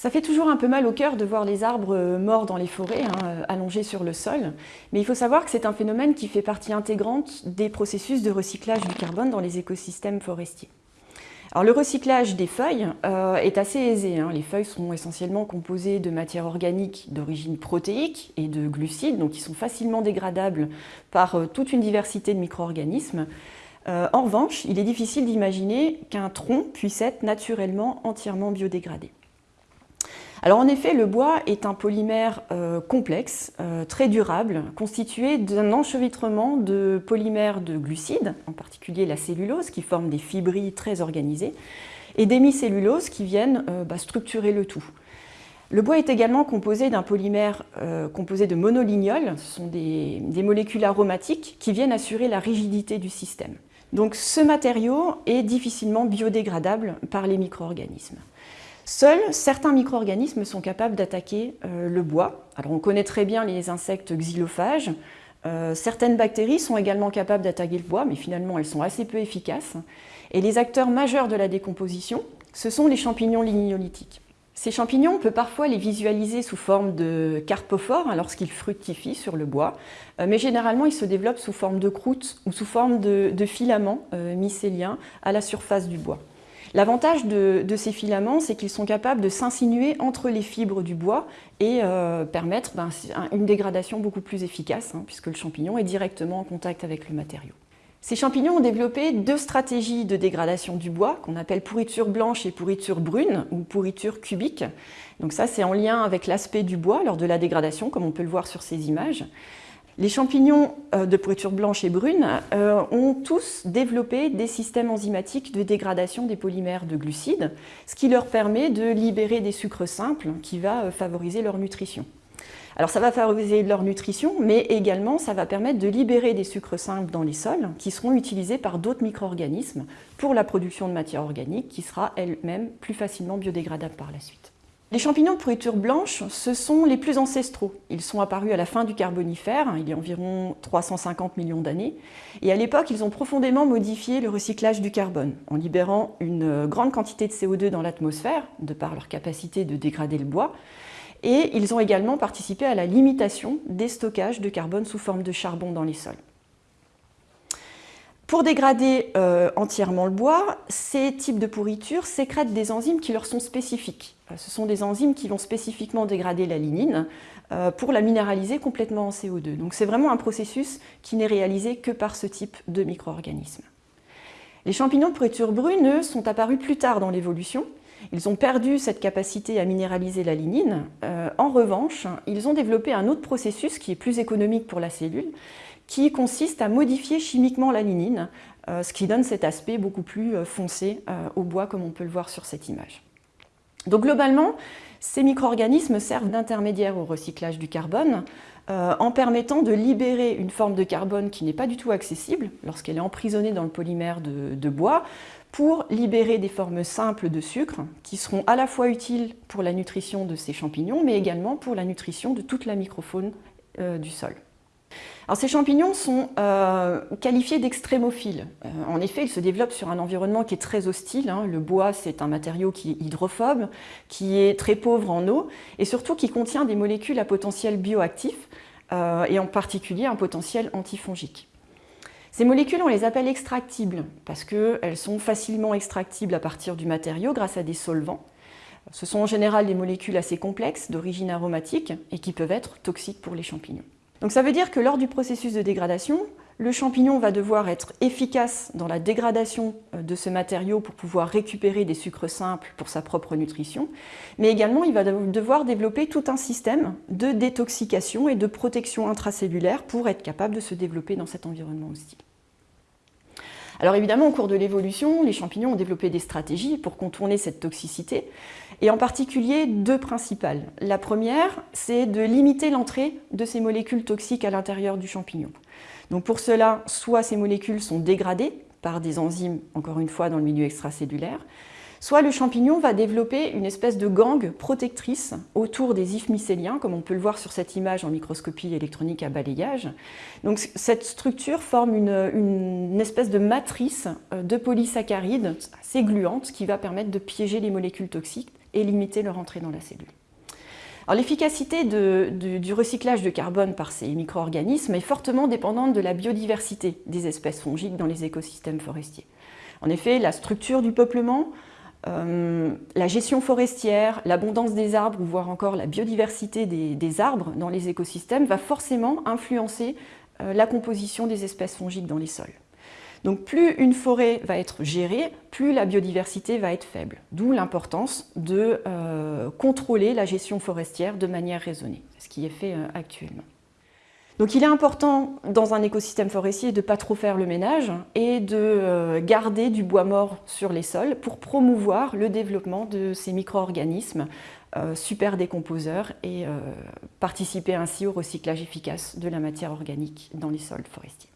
Ça fait toujours un peu mal au cœur de voir les arbres euh, morts dans les forêts, hein, euh, allongés sur le sol, mais il faut savoir que c'est un phénomène qui fait partie intégrante des processus de recyclage du carbone dans les écosystèmes forestiers. Le recyclage des feuilles euh, est assez aisé. Hein. Les feuilles sont essentiellement composées de matières organiques d'origine protéique et de glucides, donc qui sont facilement dégradables par toute une diversité de micro-organismes. en revanche, il est difficile d'imaginer qu'un tronc puisse être naturellement entièrement biodégradé. Alors en effet, le bois est un polymère euh, complexe, euh, très durable, constitué d'un enchevêtrement de polymères de glucides, en particulier la cellulose qui forme des fibrilles très organisées, et d'hémicellulose qui viennent euh, bah, structurer le tout. Le bois est également composé d'un polymère composé de monolignols, ce sont des, molécules aromatiques qui viennent assurer la rigidité du système. Donc ce matériau est difficilement biodégradable par les micro-organismes. Seuls certains micro-organismes sont capables d'attaquer euh, le bois. On connaît très bien les insectes xylophages. Euh, certaines bactéries sont également capables d'attaquer le bois, mais finalement elles sont assez peu efficaces. Et les acteurs majeurs de la décomposition, ce sont les champignons lignolithiques. Ces champignons, on peut parfois les visualiser sous forme de carpophores lorsqu'ils fructifient sur le bois, euh, mais généralement ils se développent sous forme de croûte ou sous forme de, filaments mycéliens à la surface du bois. L'avantage de, ces filaments, c'est qu'ils sont capables de s'insinuer entre les fibres du bois et euh, permettre ben, une dégradation beaucoup plus efficace, hein, puisque le champignon est directement en contact avec le matériau. Ces champignons ont développé deux stratégies de dégradation du bois, qu'on appelle pourriture blanche et pourriture brune, ou pourriture cubique. Donc ça, c'est en lien avec l'aspect du bois lors de la dégradation, comme on peut le voir sur ces images. Les champignons euh, de pourriture blanche et brune euh, ont tous développé des systèmes enzymatiques de dégradation des polymères de glucides, ce qui leur permet de libérer des sucres simples qui va euh, favoriser leur nutrition. Alors ça va favoriser leur nutrition, mais également ça va permettre de libérer des sucres simples dans les sols qui seront utilisés par d'autres micro-organismes pour la production de matière organique qui sera elle-même plus facilement biodégradable par la suite. Les champignons de pourriture blanche, ce sont les plus ancestraux. Ils sont apparus à la fin du Carbonifère, il y a environ 350 millions d'années. Et à l'époque, ils ont profondément modifié le recyclage du carbone, en libérant une grande quantité de CO2 dans l'atmosphère, de par leur capacité de dégrader le bois. Et ils ont également participé à la limitation des stockages de carbone sous forme de charbon dans les sols. Pour dégrader euh, entièrement le bois, ces types de pourriture sécrètent des enzymes qui leur sont spécifiques. Euh, ce sont des enzymes qui vont spécifiquement dégrader la lignine euh, pour la minéraliser complètement en CO2. Donc c'est vraiment un processus qui n'est réalisé que par ce type de micro-organismes. Les champignons de pourriture brune, sont apparus plus tard dans l'évolution. Ils ont perdu cette capacité à minéraliser la lignine. en revanche, ils ont développé un autre processus qui est plus économique pour la cellule, qui consiste à modifier chimiquement la lignine, euh, ce qui donne cet aspect beaucoup plus euh, foncé euh, au bois comme on peut le voir sur cette image. Donc globalement, ces micro-organismes servent d'intermédiaire au recyclage du carbone en permettant de libérer une forme de carbone qui n'est pas du tout accessible lorsqu'elle est emprisonnée dans le polymère de, de, bois pour libérer des formes simples de sucre qui seront à la fois utiles pour la nutrition de ces champignons mais également pour la nutrition de toute la microfaune du sol ces champignons sont euh, qualifiés d'extrémophiles. Euh, en effet, ils se développent sur un environnement qui est très hostile. Hein. Le bois, c'est un matériau qui est hydrophobe, qui est très pauvre en eau et surtout qui contient des molécules à potentiel bioactif euh, et en particulier un potentiel antifongique. Ces molécules, on les appelle extractibles parce qu'elles sont facilement extractibles à partir du matériau grâce à des solvants. Ce sont en général des molécules assez complexes d'origine aromatique et qui peuvent être toxiques pour les champignons. Donc ça veut dire que lors du processus de dégradation, le champignon va devoir être efficace dans la dégradation euh, de ce matériau pour pouvoir récupérer des sucres simples pour sa propre nutrition, mais également il va devoir développer tout un système de détoxication et de protection intracellulaire pour être capable de se développer dans cet environnement hostile. Alors évidemment, au cours de l'évolution, les champignons ont développé des stratégies pour contourner cette toxicité, et en particulier deux principales. La première, c'est de limiter l'entrée de ces molécules toxiques à l'intérieur du champignon. Donc pour cela, soit ces molécules sont dégradées par des enzymes, encore une fois, dans le milieu extracellulaire, soit le champignon va développer une espèce de gangue protectrice autour des ifs mycéliens, comme on peut le voir sur cette image en microscopie électronique à balayage. Donc cette structure forme une, espèce de matrice euh, de polysaccharides assez gluante qui va permettre de piéger les molécules toxiques et limiter leur entrée dans la cellule. L'efficacité du recyclage de carbone par ces micro-organismes est fortement dépendante de la biodiversité des espèces fongiques dans les écosystèmes forestiers. En effet, la structure du peuplement, euh, la gestion forestière, l'abondance des arbres, voire encore la biodiversité des, arbres dans les écosystèmes va forcément influencer euh, la composition des espèces fongiques dans les sols. Donc plus une forêt va être gérée, plus la biodiversité va être faible. D'où l'importance de euh, contrôler la gestion forestière de manière raisonnée, ce qui est fait actuellement. Donc il est important dans un écosystème forestier de ne pas trop faire le ménage et de euh, garder du bois mort sur les sols pour promouvoir le développement de ces micro-organismes euh, super décomposeurs et euh, participer ainsi au recyclage efficace de la matière organique dans les sols forestiers.